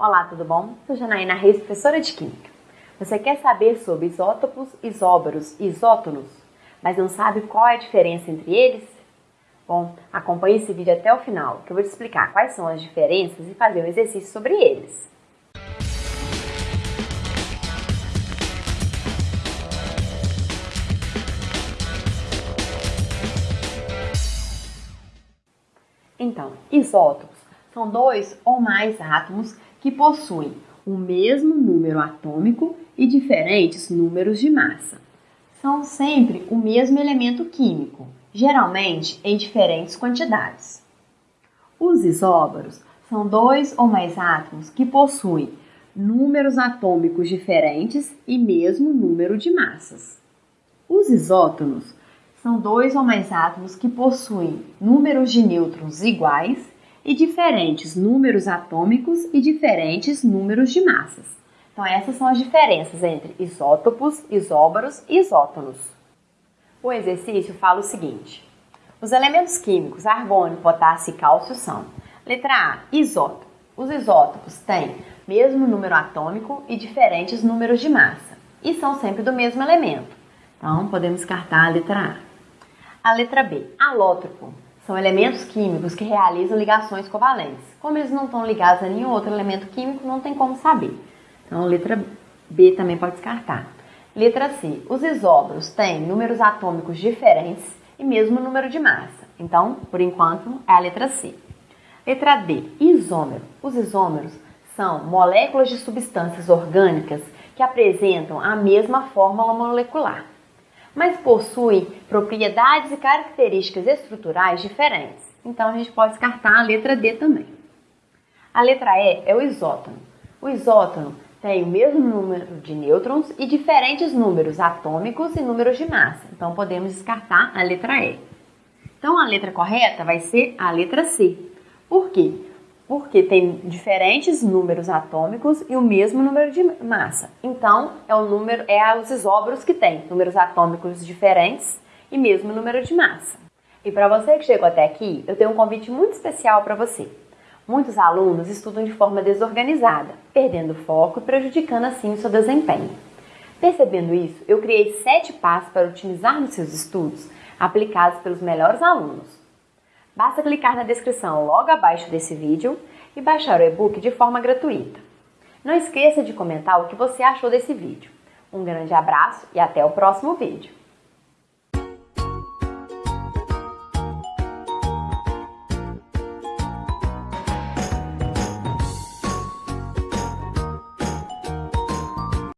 Olá, tudo bom? Sou Janaína Reis, professora de Química. Você quer saber sobre isótopos, isóbaros e isótonos, mas não sabe qual é a diferença entre eles? Bom, acompanhe esse vídeo até o final, que eu vou te explicar quais são as diferenças e fazer um exercício sobre eles. Então, isótopos são dois ou mais átomos que possuem o mesmo número atômico e diferentes números de massa. São sempre o mesmo elemento químico, geralmente em diferentes quantidades. Os isóbaros são dois ou mais átomos que possuem números atômicos diferentes e mesmo número de massas. Os isótonos são dois ou mais átomos que possuem números de nêutrons iguais e diferentes números atômicos e diferentes números de massas. Então, essas são as diferenças entre isótopos, isóbaros e isótonos. O exercício fala o seguinte: os elementos químicos argônio, potássio e cálcio são: letra A, isótopo. Os isótopos têm mesmo número atômico e diferentes números de massa e são sempre do mesmo elemento. Então, podemos descartar a letra A. A letra B, alótropo. São elementos químicos que realizam ligações covalentes. Como eles não estão ligados a nenhum outro elemento químico, não tem como saber. Então, letra B também pode descartar. Letra C. Os isóbaros têm números atômicos diferentes e mesmo número de massa. Então, por enquanto, é a letra C. Letra D. Isômero. Os isômeros são moléculas de substâncias orgânicas que apresentam a mesma fórmula molecular mas possuem propriedades e características estruturais diferentes. Então a gente pode descartar a letra D também. A letra E é o isótono. O isótono tem o mesmo número de nêutrons e diferentes números atômicos e números de massa. Então podemos descartar a letra E. Então a letra correta vai ser a letra C. Por quê? Porque tem diferentes números atômicos e o mesmo número de massa. Então, é o número é os isóbaros que têm números atômicos diferentes e mesmo número de massa. E para você que chegou até aqui, eu tenho um convite muito especial para você. Muitos alunos estudam de forma desorganizada, perdendo foco e prejudicando assim o seu desempenho. Percebendo isso, eu criei sete passos para otimizar nos seus estudos, aplicados pelos melhores alunos. Basta clicar na descrição logo abaixo desse vídeo e baixar o e-book de forma gratuita. Não esqueça de comentar o que você achou desse vídeo. Um grande abraço e até o próximo vídeo!